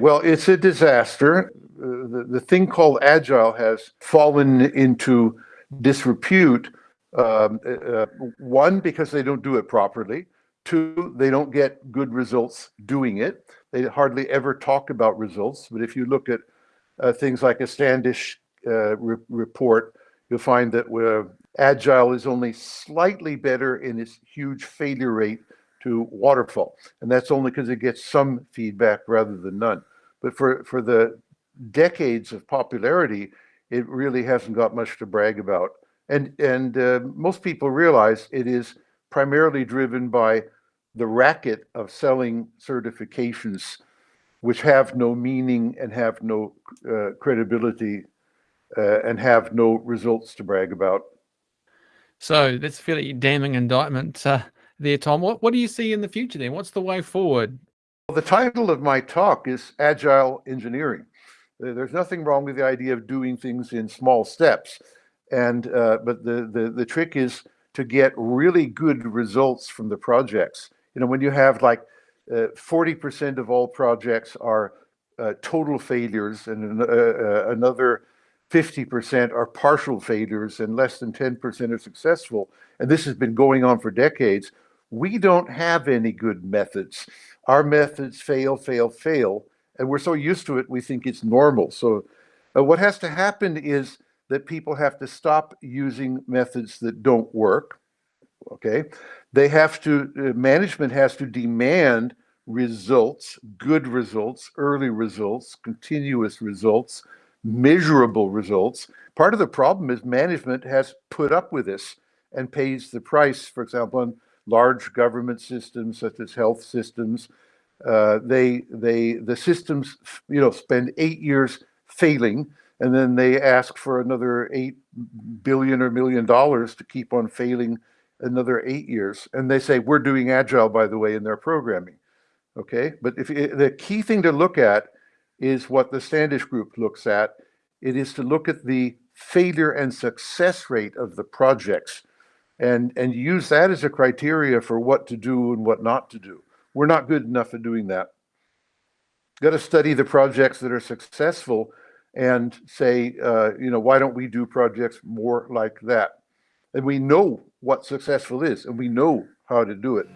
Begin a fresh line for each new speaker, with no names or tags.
Well, it's a disaster. Uh, the, the thing called agile has fallen into disrepute. Um, uh, uh, one, because they don't do it properly. Two, they don't get good results doing it. They hardly ever talk about results. But if you look at uh, things like a Standish uh, re report, you'll find that uh, Agile is only slightly better in its huge failure rate to waterfall. And that's only because it gets some feedback rather than none. But for, for the decades of popularity, it really hasn't got much to brag about. And, and uh, most people realize it is primarily driven by the racket of selling certifications which have no meaning and have no uh, credibility uh, and have no results to brag about.
So that's a fairly damning indictment uh, there, Tom. What, what do you see in the future then? What's the way forward?
Well, the title of my talk is Agile Engineering. There's nothing wrong with the idea of doing things in small steps. And, uh, but the, the, the trick is to get really good results from the projects. You know, when you have like 40% uh, of all projects are uh, total failures and uh, uh, another 50% are partial failures and less than 10% are successful, and this has been going on for decades, we don't have any good methods. Our methods fail, fail, fail, and we're so used to it, we think it's normal. So uh, what has to happen is that people have to stop using methods that don't work, okay? They have to, uh, management has to demand results, good results, early results, continuous results, measurable results. Part of the problem is management has put up with this and pays the price, for example, on large government systems such as health systems. Uh, they, they, the systems, you know, spend eight years failing, and then they ask for another eight billion or million dollars to keep on failing another eight years. And they say, we're doing agile, by the way, in their programming. Okay, but if the key thing to look at is what the Standish Group looks at. It is to look at the failure and success rate of the projects and, and use that as a criteria for what to do and what not to do. We're not good enough at doing that. Got to study the projects that are successful and say, uh, you know, why don't we do projects more like that? And we know what successful is and we know how to do it.